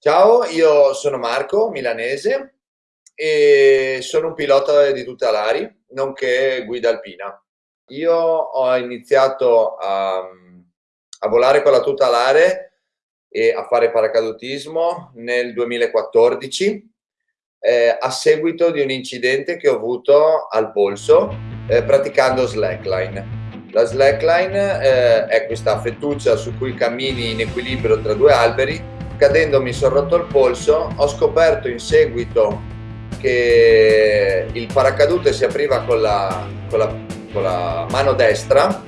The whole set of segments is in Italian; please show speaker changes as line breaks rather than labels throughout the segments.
Ciao, io sono Marco, milanese, e sono un pilota di tutelari, nonché guida alpina. Io ho iniziato a, a volare con la tutelare e a fare paracadutismo nel 2014 eh, a seguito di un incidente che ho avuto al polso eh, praticando slackline. La slackline eh, è questa fettuccia su cui cammini in equilibrio tra due alberi cadendo mi sono rotto il polso, ho scoperto in seguito che il paracadute si apriva con la, con la, con la mano destra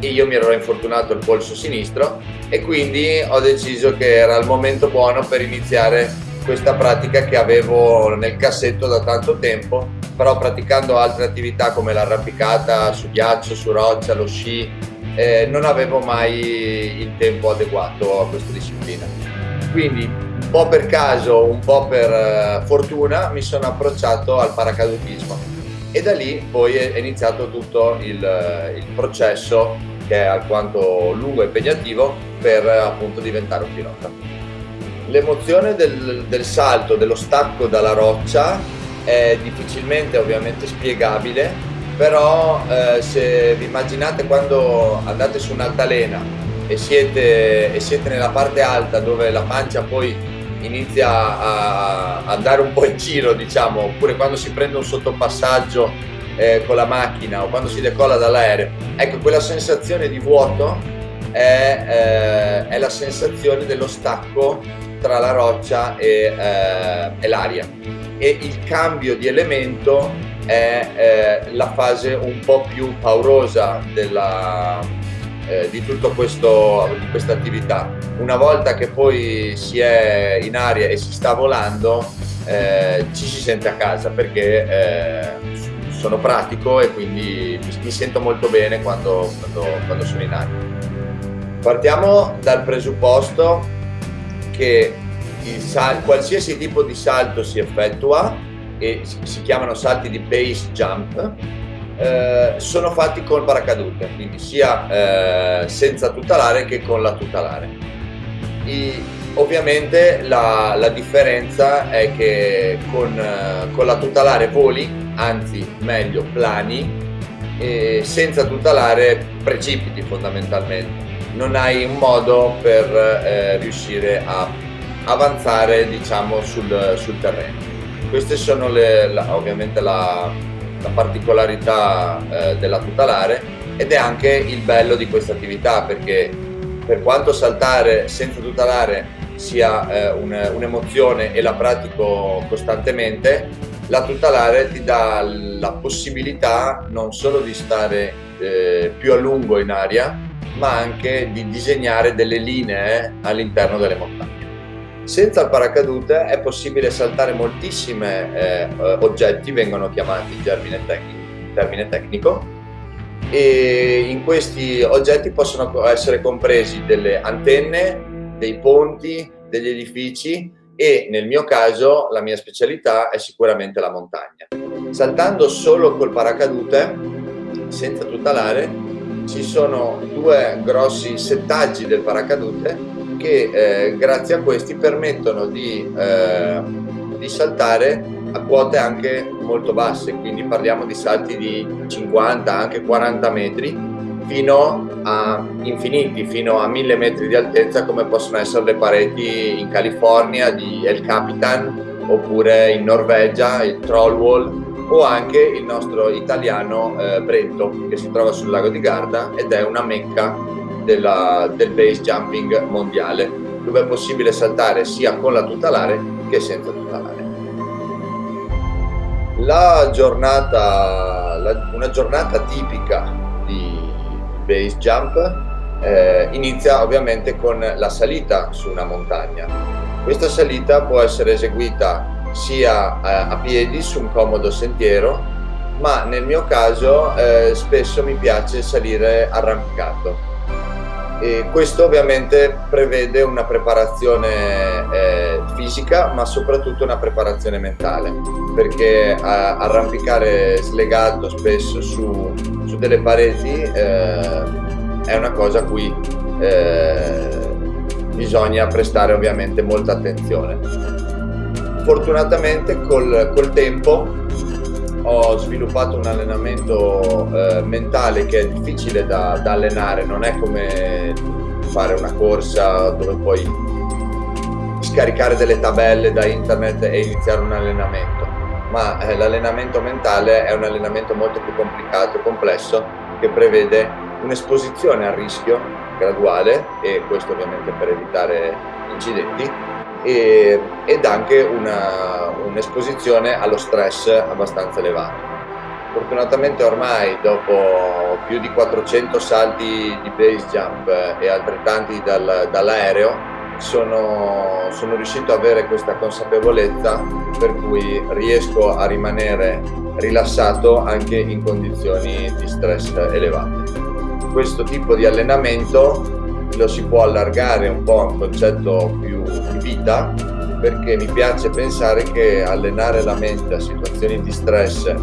e io mi ero infortunato il polso sinistro e quindi ho deciso che era il momento buono per iniziare questa pratica che avevo nel cassetto da tanto tempo però praticando altre attività come l'arrampicata su ghiaccio, su roccia, lo sci eh, non avevo mai il tempo adeguato a questa disciplina. Quindi un po' per caso, un po' per eh, fortuna mi sono approcciato al paracadutismo e da lì poi è iniziato tutto il, il processo che è alquanto lungo e impegnativo per appunto diventare un pilota. L'emozione del, del salto, dello stacco dalla roccia è difficilmente ovviamente spiegabile però eh, se vi immaginate quando andate su un'altalena e siete, e siete nella parte alta dove la pancia poi inizia a andare un po' in giro diciamo oppure quando si prende un sottopassaggio eh, con la macchina o quando si decolla dall'aereo ecco quella sensazione di vuoto è, eh, è, la sensazione dello stacco tra la roccia e, eh, e l'aria. E il cambio di elemento è eh, la fase un po' più paurosa della, eh, di tutta questa attività. Una volta che poi si è in aria e si sta volando, eh, ci si sente a casa perché eh, sono pratico e quindi mi, mi sento molto bene quando, quando, quando sono in aria. Partiamo dal presupposto che qualsiasi tipo di salto si effettua e si chiamano salti di base jump, eh, sono fatti col paracadute, quindi sia eh, senza tutelare che con la tutelare. I, ovviamente la, la, differenza è che con, eh, con la tutelare voli, anzi meglio plani, senza tutelare precipiti fondamentalmente. Non hai un modo per eh, riuscire a avanzare diciamo sul, sul terreno. Queste sono le, la, ovviamente la, la particolarità eh, della tutelare ed è anche il bello di questa attività perché per quanto saltare senza tutelare sia eh, un'emozione un e la pratico costantemente, la tutelare ti dà la possibilità non solo di stare eh, più a lungo in aria, ma anche di disegnare delle linee all'interno delle montagne. Senza il paracadute è possibile saltare moltissimi eh, oggetti, vengono chiamati in termine tecnico, termine tecnico e in questi oggetti possono essere compresi delle antenne, dei ponti, degli edifici e nel mio caso la mia specialità è sicuramente la montagna. Saltando solo col paracadute, senza tutelare, ci sono due grossi settaggi del paracadute che eh, grazie a questi permettono di, eh, di, saltare a quote anche molto basse, quindi parliamo di salti di 50, anche 40 metri, fino a infiniti, fino a 1000 metri di altezza come possono essere le pareti in California di El Capitan oppure in Norvegia il Trollwall o anche il nostro italiano eh, Brento che si trova sul lago di Garda ed è una mecca della, del base jumping mondiale, dove è possibile saltare sia con la tutelare che senza tutelare. La giornata, la, una giornata tipica di base jump eh, inizia ovviamente con la salita su una montagna. Questa salita può essere eseguita sia a, a piedi su un comodo sentiero, ma nel mio caso eh, spesso mi piace salire arrampicato e questo ovviamente prevede una preparazione eh, fisica ma soprattutto una preparazione mentale perché a, arrampicare slegato spesso su, su delle pareti eh, è una cosa a cui eh, bisogna prestare ovviamente molta attenzione. Fortunatamente col, col tempo ho sviluppato un allenamento eh, mentale che è difficile da, da, allenare, non è come fare una corsa dove puoi scaricare delle tabelle da internet e iniziare un allenamento, ma eh, l'allenamento mentale è un allenamento molto più complicato e complesso che prevede un'esposizione al rischio graduale e questo ovviamente per evitare incidenti e, ed anche un'esposizione un allo stress abbastanza elevato. Fortunatamente ormai dopo più di 400 salti di base jump e altrettanti dal, dall'aereo sono, sono riuscito ad avere questa consapevolezza per cui riesco a rimanere rilassato anche in condizioni di stress elevate. Questo tipo di allenamento lo si può allargare un po' a un concetto più di vita perché mi piace pensare che allenare la mente a situazioni di stress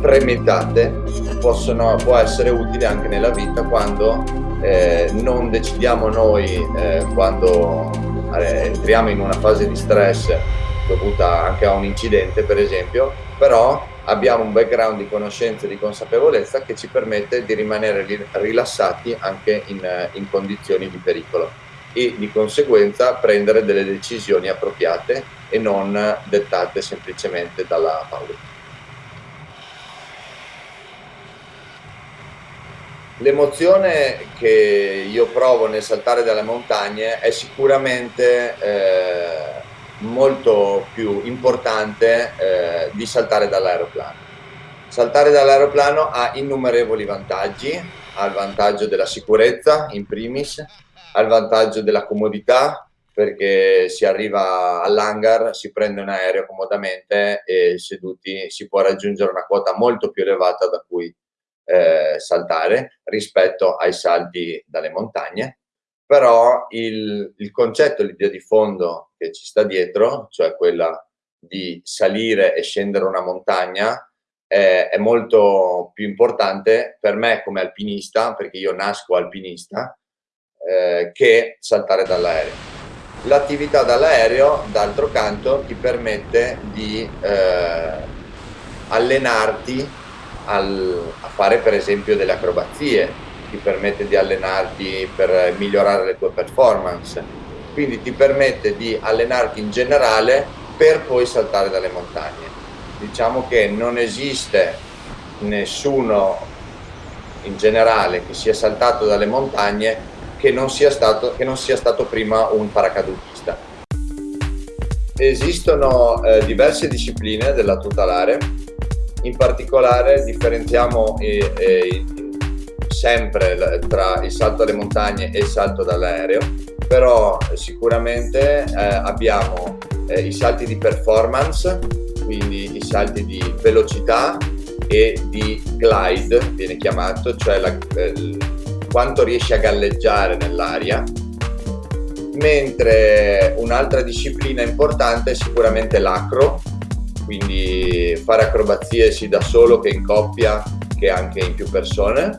premeditate possono, può essere utile anche nella vita quando eh, non decidiamo noi eh, quando eh, entriamo in una fase di stress dovuta anche a un incidente per esempio però abbiamo un background di conoscenza e di consapevolezza che ci permette di rimanere rilassati anche in, in condizioni di pericolo e di conseguenza prendere delle decisioni appropriate e non dettate semplicemente dalla paura. L'emozione che io provo nel saltare dalle montagne è sicuramente eh, molto più importante eh, di saltare dall'aeroplano. Saltare dall'aeroplano ha innumerevoli vantaggi, ha il vantaggio della sicurezza in primis, ha il vantaggio della comodità perché si arriva all'hangar, si prende un aereo comodamente e seduti si può raggiungere una quota molto più elevata da cui eh, saltare rispetto ai salti dalle montagne. Però il, il concetto, l'idea di fondo che ci sta dietro, cioè quella di salire e scendere una montagna, è, è molto più importante per me come alpinista, perché io nasco alpinista, eh, che saltare dall'aereo. L'attività dall'aereo, d'altro canto, ti permette di eh, allenarti al, a fare per esempio delle acrobazie, ti permette di allenarti per migliorare le tue performance, quindi ti permette di allenarti in generale per poi saltare dalle montagne. Diciamo che non esiste nessuno in generale che sia saltato dalle montagne che non sia stato, non sia stato prima un paracadutista. Esistono eh, diverse discipline della tutelare, in particolare differenziamo eh, eh, sempre tra il salto alle montagne e il salto dall'aereo, però sicuramente eh, abbiamo eh, i salti di performance, quindi i salti di velocità e di glide, viene chiamato, cioè la, eh, quanto riesci a galleggiare nell'aria, mentre un'altra disciplina importante è sicuramente l'acro, quindi fare acrobazie sia da solo che in coppia che anche in più persone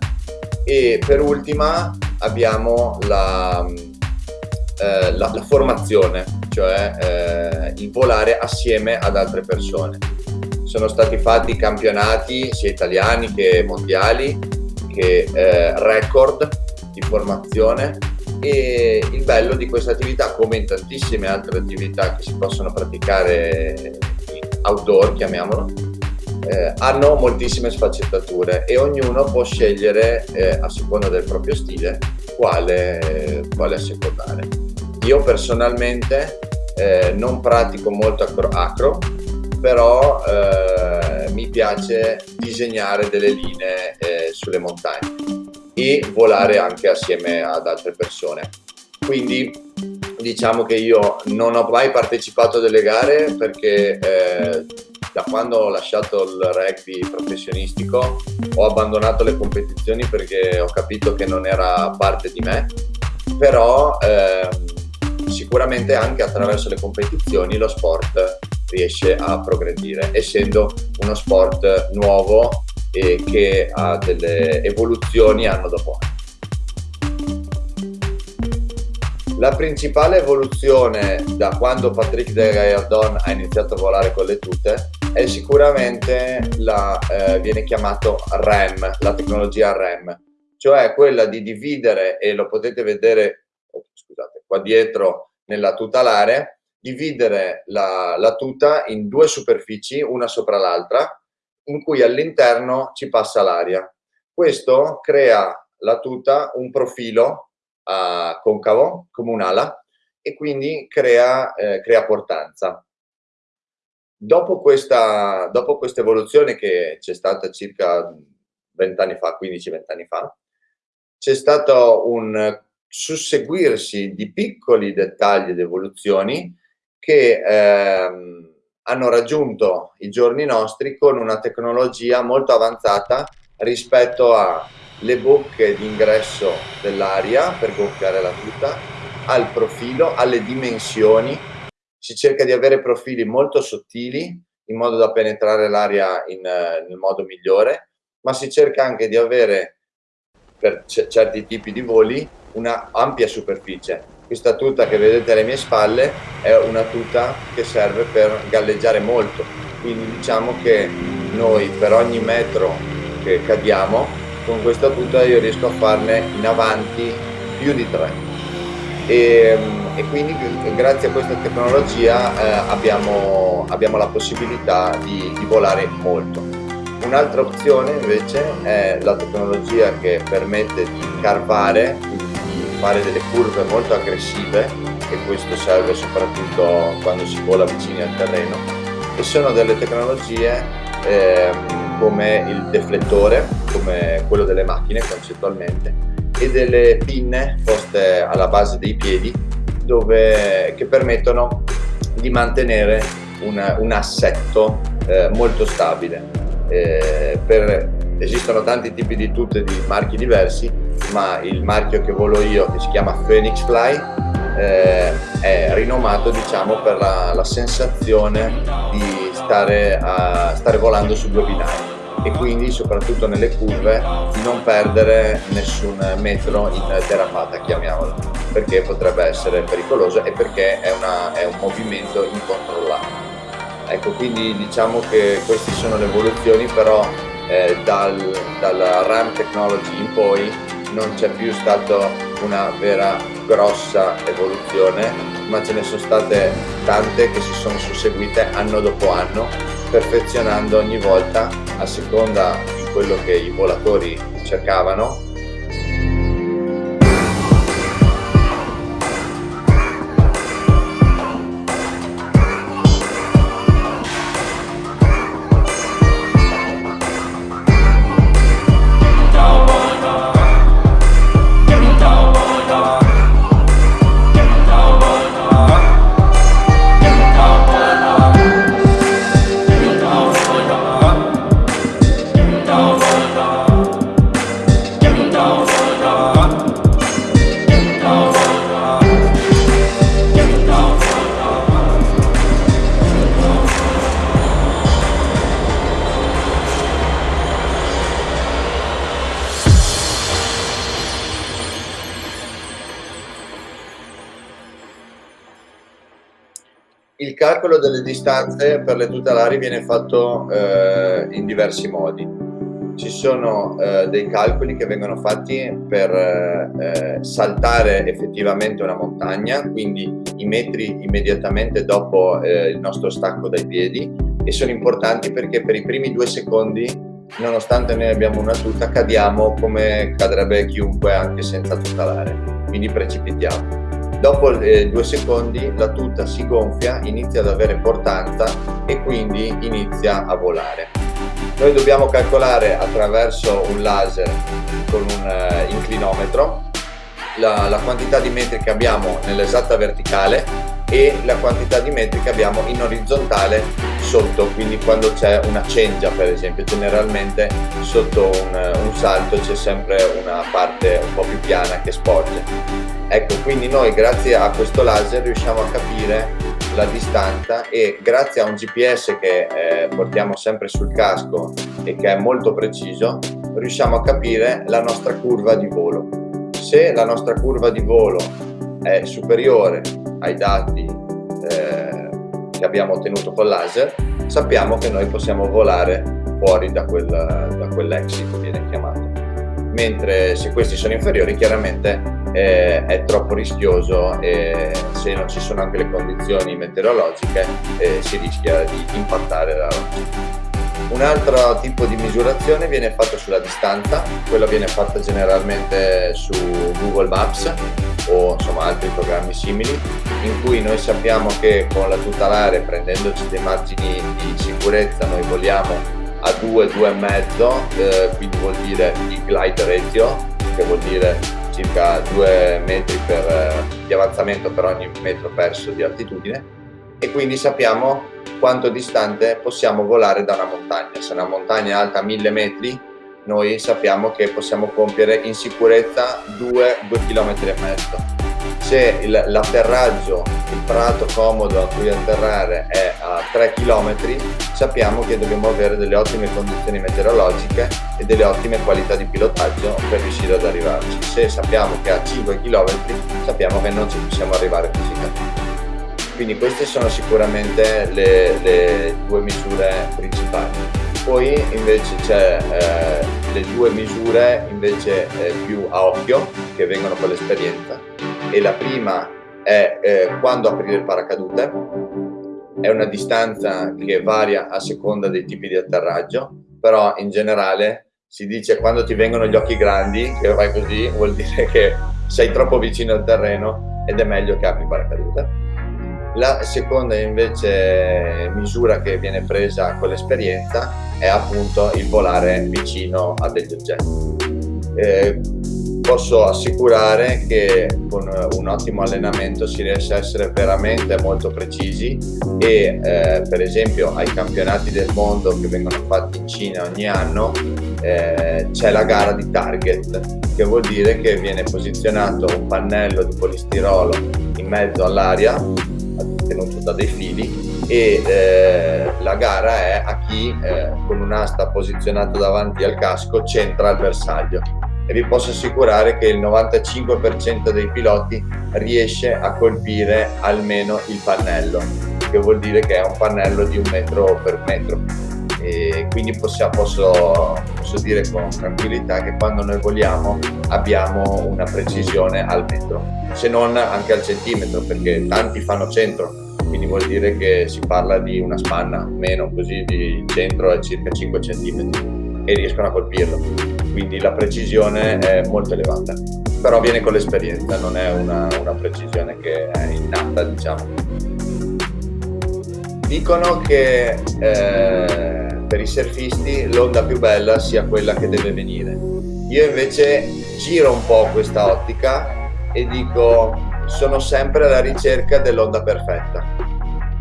e per ultima abbiamo la, eh, la, la formazione, cioè eh, il volare assieme ad altre persone. Sono stati fatti campionati sia italiani che mondiali, che eh, record di formazione e il bello di questa attività, come in tantissime altre attività che si possono praticare outdoor, chiamiamolo, eh, hanno moltissime sfaccettature e ognuno può scegliere eh, a seconda del proprio stile quale, quale assecondare. Io personalmente eh, non pratico molto acro, acro però eh, mi piace disegnare delle linee eh, sulle montagne e volare anche assieme ad altre persone. Quindi diciamo che io non ho mai partecipato a delle gare perché eh, da quando ho lasciato il rugby professionistico ho abbandonato le competizioni perché ho capito che non era parte di me, però ehm, sicuramente anche attraverso le competizioni lo sport riesce a progredire, essendo uno sport nuovo e che ha delle evoluzioni anno dopo anno. La principale evoluzione da quando Patrick de Gallardon ha iniziato a volare con le tute è sicuramente la, eh, viene chiamato REM, la tecnologia REM, cioè quella di dividere, e lo potete vedere oh, scusate, qua dietro nella tutelare, dividere la, la tuta in due superfici, una sopra l'altra, in cui all'interno ci passa l'aria. Questo crea la tuta un profilo uh, concavo, come un'ala, e quindi crea, eh, crea portanza. Dopo questa, dopo questa evoluzione che c'è stata circa 20 anni fa, 15-20 anni fa, c'è stato un susseguirsi di piccoli dettagli ed evoluzioni che ehm, hanno raggiunto i giorni nostri con una tecnologia molto avanzata rispetto alle bocche d'ingresso dell'aria per gonfiare la tuta, al profilo, alle dimensioni. Si cerca di avere profili molto sottili in modo da penetrare l'aria nel modo migliore, ma si cerca anche di avere per certi tipi di voli una ampia superficie. Questa tuta che vedete alle mie spalle è una tuta che serve per galleggiare molto, quindi diciamo che noi per ogni metro che cadiamo con questa tuta io riesco a farne in avanti più di tre e, e quindi grazie a questa tecnologia eh, abbiamo, abbiamo, la possibilità di, di volare molto. Un'altra opzione invece è la tecnologia che permette di carvare, di fare delle curve molto aggressive e questo serve soprattutto quando si vola vicini al terreno e sono delle tecnologie eh, come il deflettore, come quello delle macchine concettualmente e delle pinne poste alla base dei piedi dove, che permettono di mantenere un, un assetto eh, molto stabile. Eh, per, esistono tanti tipi di tute di marchi diversi, ma il marchio che volo io, che si chiama Phoenix Fly, eh, è rinomato diciamo, per la, la sensazione di stare, a, stare volando su due binari e quindi soprattutto nelle curve di non perdere nessun metro in derapata chiamiamolo perché potrebbe essere pericoloso e perché è, una, è un movimento incontrollato Ecco, quindi diciamo che queste sono le evoluzioni, però eh, dal, dalla RAM Technology in poi non c'è più stata una vera grossa evoluzione, ma ce ne sono state tante che si sono susseguite anno dopo anno, perfezionando ogni volta a seconda di quello che i volatori cercavano Il calcolo delle distanze per le tutelari viene fatto eh, in diversi modi. Ci sono eh, dei calcoli che vengono fatti per eh, saltare effettivamente una montagna, quindi i metri immediatamente dopo eh, il nostro stacco dai piedi e sono importanti perché per i primi due secondi nonostante noi abbiamo una tuta cadiamo come cadrebbe chiunque anche senza tutelare, quindi precipitiamo Dopo eh, due secondi la tuta si gonfia, inizia ad avere portanza e quindi inizia a volare. Noi dobbiamo calcolare attraverso un laser con un eh, inclinometro la, la quantità di metri che abbiamo nell'esatta verticale e la quantità di metri che abbiamo in orizzontale sotto, quindi quando c'è una cengia per esempio, generalmente sotto un, un salto c'è sempre una parte un po' più piana che sporge. Ecco, quindi noi grazie a questo laser riusciamo a capire la distanza e grazie a un GPS che eh, portiamo sempre sul casco e che è molto preciso, riusciamo a capire la nostra curva di volo. Se la nostra curva di volo è superiore ai dati eh, che abbiamo ottenuto con laser, sappiamo che noi possiamo volare fuori da, quel, da quell'exit, viene chiamato. Mentre se questi sono inferiori, chiaramente eh, è troppo rischioso e se non ci sono anche le condizioni meteorologiche eh, si rischia di impattare la roccia. Un altro tipo di misurazione viene fatto sulla distanza, quella viene fatta generalmente su Google Maps o insomma altri programmi simili in cui noi sappiamo che con la tutelare prendendoci dei margini di sicurezza noi voliamo a 2, 2,5 eh, quindi vuol dire il glide ratio che vuol dire circa 2 metri per, eh, di avanzamento per ogni metro perso di altitudine e quindi sappiamo quanto distante possiamo volare da una montagna. Se una montagna è alta 1000 metri, noi sappiamo che possiamo compiere in sicurezza 2, 2 km e mezzo. Se l'atterraggio, il prato comodo a cui atterrare è a 3 km, sappiamo che dobbiamo avere delle ottime condizioni meteorologiche e delle ottime qualità di pilotaggio per riuscire ad arrivarci. Se sappiamo che a 5 km, sappiamo che non ci possiamo arrivare fisicamente. Quindi queste sono sicuramente le, le due misure principali. Poi invece c'è eh, le due misure invece eh, più a occhio che vengono con l'esperienza e la prima è eh, quando aprire il paracadute, è una distanza che varia a seconda dei tipi di atterraggio, però in generale si dice quando ti vengono gli occhi grandi, che vai così, vuol dire che sei troppo vicino al terreno ed è meglio che apri il paracadute. La seconda invece misura che viene presa con l'esperienza è appunto il volare vicino a degli oggetti. Eh, posso assicurare che con un ottimo allenamento si riesce a essere veramente molto precisi e eh, per esempio ai campionati del mondo che vengono fatti in Cina ogni anno eh, c'è la gara di target che vuol dire che viene posizionato un pannello di polistirolo in mezzo all'aria tenuto da dei fili e eh, la gara è a chi eh, con un'asta posizionata davanti al casco centra il bersaglio e vi posso assicurare che il 95% dei piloti riesce a colpire almeno il pannello che vuol dire che è un pannello di un metro per metro. E quindi possiamo, posso, posso dire con tranquillità che quando noi voliamo abbiamo una precisione al metro se non anche al centimetro perché tanti fanno centro quindi vuol dire che si parla di una spanna meno così di centro è circa 5 cm e riescono a colpirlo quindi la precisione è molto elevata però viene con l'esperienza non è una, una precisione che è innata diciamo dicono che eh, per i surfisti l'onda più bella sia quella che deve venire. Io invece giro un po' questa ottica e dico sono sempre alla ricerca dell'onda perfetta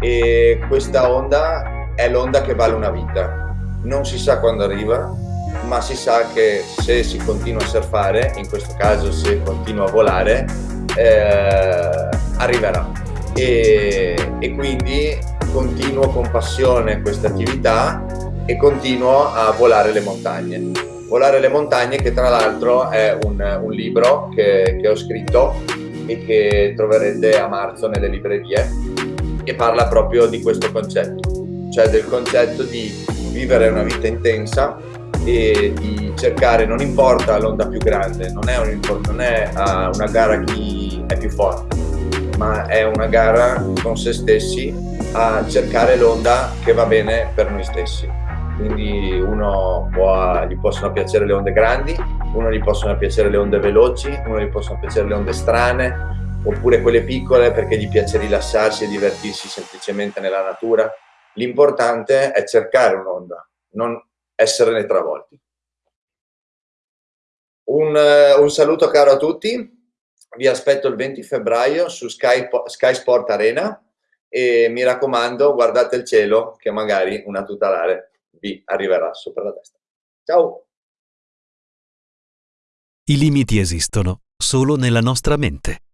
e questa onda è l'onda che vale una vita. Non si sa quando arriva, ma si sa che se si continua a surfare, in questo caso se continua a volare, eh, arriverà. E, e quindi continuo con passione questa attività e continuo a volare le montagne. Volare le montagne che tra l'altro è un, un libro che, che, ho scritto e che troverete a marzo nelle librerie e parla proprio di questo concetto, cioè del concetto di vivere una vita intensa e di cercare, non importa l'onda più grande, non è, un, non è uh, una gara chi è più forte, ma è una gara con se stessi a cercare l'onda che va bene per noi stessi quindi uno può, gli possono piacere le onde grandi, uno gli possono piacere le onde veloci, uno gli possono piacere le onde strane, oppure quelle piccole perché gli piace rilassarsi e divertirsi semplicemente nella natura. L'importante è cercare un'onda, non esserne travolti. Un, un, saluto caro a tutti, vi aspetto il 20 febbraio su Sky, Sky Sport Arena e mi raccomando guardate il cielo che magari una tutelare vi arriverà sopra la testa. Ciao!
I limiti esistono solo nella nostra mente.